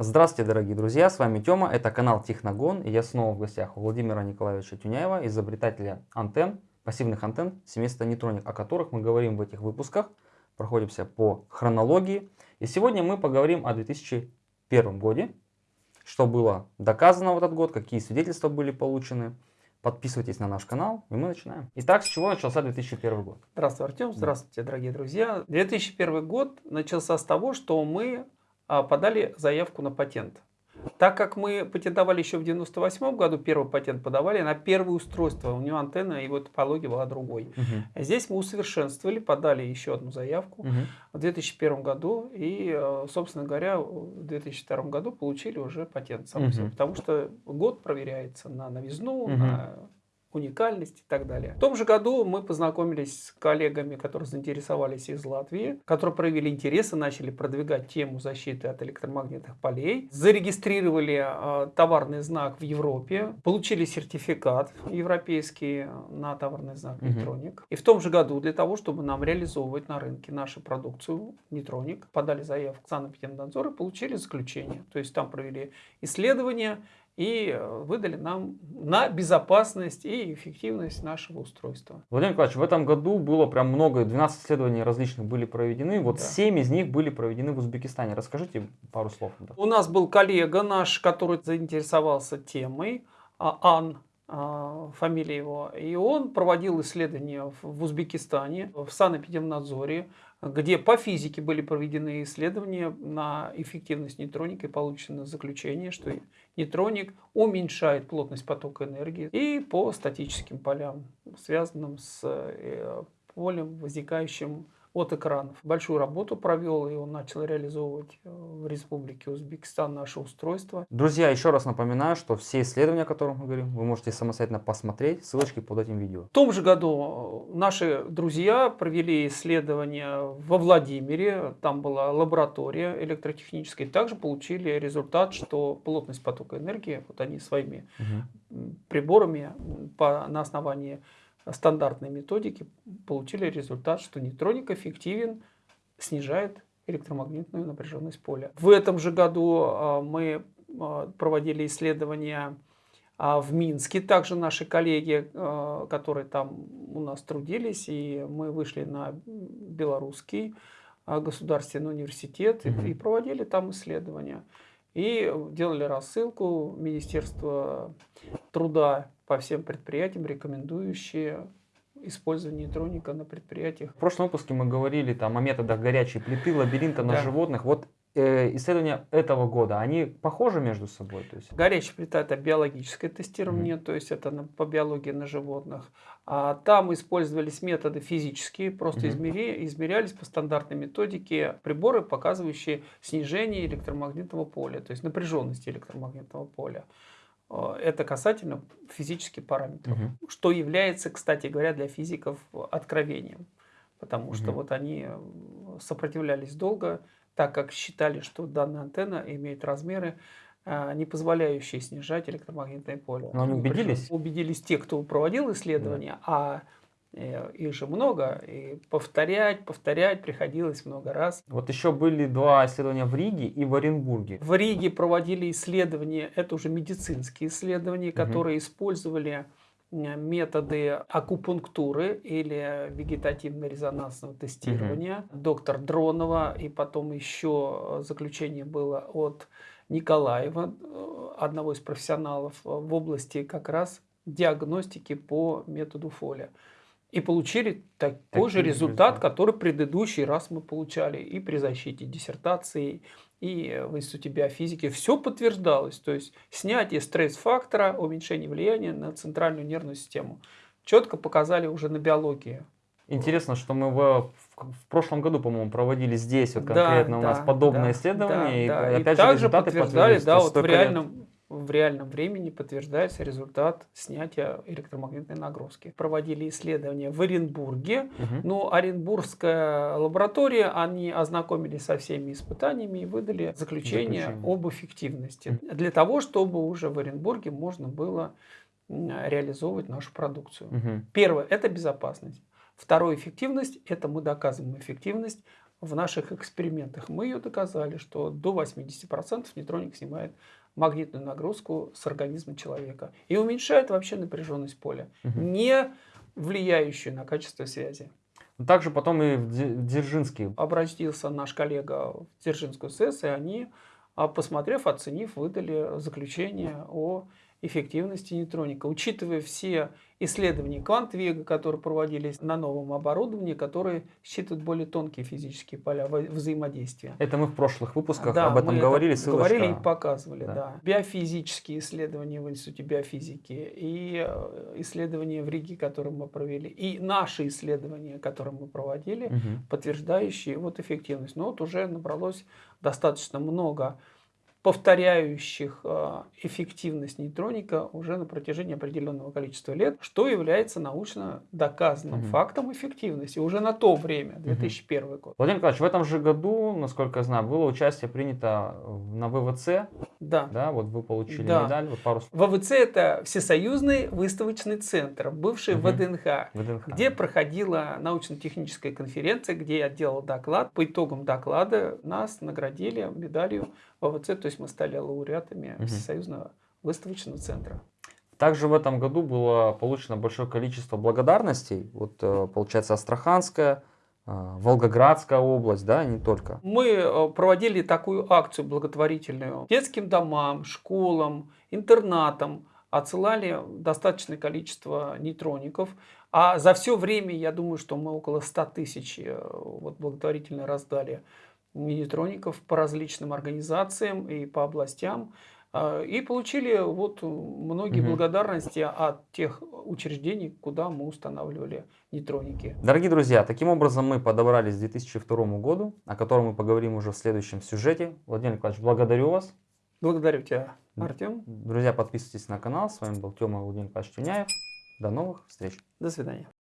Здравствуйте, дорогие друзья, с вами Тёма, это канал Техногон, и я снова в гостях у Владимира Николаевича Тюняева, изобретателя антенн, пассивных антенн семейства Нейтроник, о которых мы говорим в этих выпусках, проходимся по хронологии. И сегодня мы поговорим о 2001 годе, что было доказано в этот год, какие свидетельства были получены. Подписывайтесь на наш канал, и мы начинаем. Итак, с чего начался 2001 год? Здравствуйте, Артем. Здравствуйте, дорогие друзья. 2001 год начался с того, что мы подали заявку на патент. Так как мы патентовали еще в 98 году, первый патент подавали на первое устройство, у него антенна, его топология была другой. Угу. Здесь мы усовершенствовали, подали еще одну заявку угу. в 2001 году и, э, собственно говоря, в 2002 году получили уже патент сам угу. потому что год проверяется на новизну, угу. на уникальность и так далее. В том же году мы познакомились с коллегами, которые заинтересовались из Латвии, которые проявили интерес и начали продвигать тему защиты от электромагнитных полей. Зарегистрировали э, товарный знак в Европе, получили сертификат европейский на товарный знак Нейтроник. Угу. И в том же году для того, чтобы нам реализовывать на рынке нашу продукцию Нейтроник, подали заявку в Санэпидемнадзор и получили заключение. То есть там провели исследования, и э, выдали нам на безопасность и эффективность нашего устройства. Владимир Николаевич, в этом году было прям много, 12 исследований различных были проведены, вот да. 7 из них были проведены в Узбекистане. Расскажите пару слов. У нас был коллега наш, который заинтересовался темой, а, Ан, фамилия его, и он проводил исследования в Узбекистане, в санэпидемнадзоре, где по физике были проведены исследования на эффективность нейтроника и получено заключение, что нейтроник уменьшает плотность потока энергии и по статическим полям, связанным с э, полем, возникающим от экранов. Большую работу провел, и он начал реализовывать э, в Республике Узбекистан наше устройство. Друзья, еще раз напоминаю, что все исследования, о которых мы говорим, вы можете самостоятельно посмотреть, ссылочки под этим видео. В том же году э, наши друзья провели исследование во Владимире, там была лаборатория электротехническая, также получили результат, что плотность потока энергии, вот они своими угу. приборами по, на основании стандартной методики получили результат, что нейтроник эффективен, снижает электромагнитную напряженность поля. В этом же году а, мы а, проводили исследования а, в Минске. Также наши коллеги, которые там у нас трудились, и мы вышли на белорусский государственный университет и проводили там исследования. И делали рассылку Министерства труда по всем предприятиям, рекомендующие использование нейтроника на предприятиях. В прошлом выпуске мы говорили там о методах горячей плиты, лабиринта на да. животных. Вот э, исследования этого года, они похожи между собой? То есть... Горячая плита это биологическое тестирование, mm -hmm. то есть это на, по биологии на животных. А там использовались методы физические, просто mm -hmm. измери, измерялись по стандартной методике приборы, показывающие снижение электромагнитного поля, то есть напряженности электромагнитного поля. Э, это касательно физических параметров, угу. что является, кстати говоря, для физиков откровением. Потому угу. что вот они сопротивлялись долго, так как считали, что данная антенна имеет размеры, э, не позволяющие снижать электромагнитное поле. Но они убедились? Убедились те, кто проводил исследования, да. а их же много, и повторять, повторять приходилось много раз. Вот еще были два исследования в Риге и в Оренбурге. В Риге проводили исследования, это уже медицинские исследования, угу. которые использовали методы акупунктуры или вегетативно-резонансного тестирования. Угу. Доктор Дронова, и потом еще заключение было от Николаева, э, одного из профессионалов в области как раз диагностики по методу Фоля и получили такой Такие же результат, результаты. который предыдущий раз мы получали и при защите диссертации, и в Институте биофизики. Все подтверждалось, то есть снятие стресс-фактора, уменьшение влияния на центральную нервную систему. Четко показали уже на биологии. Интересно, что мы в, в прошлом году, по-моему, проводили здесь вот конкретно да, у нас да, подобное да, исследование. Да, и, да. опять и же также подтверждали, да, вот в реальном, в реальном времени подтверждается результат снятия электромагнитной нагрузки. Проводили исследования в Оренбурге, угу. но Оренбургская лаборатория, они ознакомились со всеми испытаниями и выдали заключение, заключение. об эффективности. Угу. Для того, чтобы уже в Оренбурге можно было реализовывать нашу продукцию. Угу. Первое – это безопасность. Второе – эффективность. Это мы доказываем эффективность в наших экспериментах. Мы ее доказали, что до 80% нейтроник снимает магнитную нагрузку с организма человека и уменьшает вообще напряженность поля, Мгм. не влияющую на качество связи. Также потом и в Дзе- Дзержинский. Обратился наш коллега в Дзержинскую СЭС, и они, а, посмотрев, оценив, выдали заключение о эффективности нейтроника. Учитывая все исследования квант-вега, которые проводились на новом оборудовании, которые считывают более тонкие физические поля взаимодействия. Это мы в прошлых выпусках Да, об этом говорили. это говорили и показывали, Да. да. Биофизические исследования в Институте биофизики и э, исследования в Риге, которые мы провели, и наши исследования, которые мы проводили, Мгм. подтверждающие вот эффективность. Но вот уже набралось достаточно много повторяющих э, эффективность нейтроника уже на протяжении определенного количества лет, что является научно доказанным Мгм. фактом эффективности уже на то время, 2001 год. Владимир Николаевич, в этом же году, насколько я знаю, было участие принято на ВВЦ, Да. да, вот вы получили Да. медаль, вот пару. ВВЦ это Всесоюзный выставочный центр, бывший Мгм. ВДНХ, ВДНХ. где проходила научно-техническая конференция, где я делал доклад. По итогам доклада нас наградили медалью ВВЦ, то есть мы стали лауреатами Мгм. Всесоюзного выставочного центра. Также в этом году было получено большое количество благодарностей. Вот, э, получается, Астраханская, э, Волгоградская область, да, и не только. Мы э, проводили такую акцию благотворительную детским домам, школам, интернатам, отсылали достаточное количество нейтроников. А за все время, я думаю, что мы около 100 тысяч вот, благотворительно раздали нейтроников по различным организациям и по областям. А, И получили вот многие Мгм. благодарности от тех учреждений, куда мы устанавливали нейтроники. Дорогие друзья, таким образом мы подобрались к 2002 году, о котором мы поговорим уже в следующем сюжете. Владимир Николаевич, благодарю вас. Благодарю тебя. Артем. Друзья, подписывайтесь на канал. С вами был Тёма Владимир Николаевич Тюняев. До новых встреч. До свидания.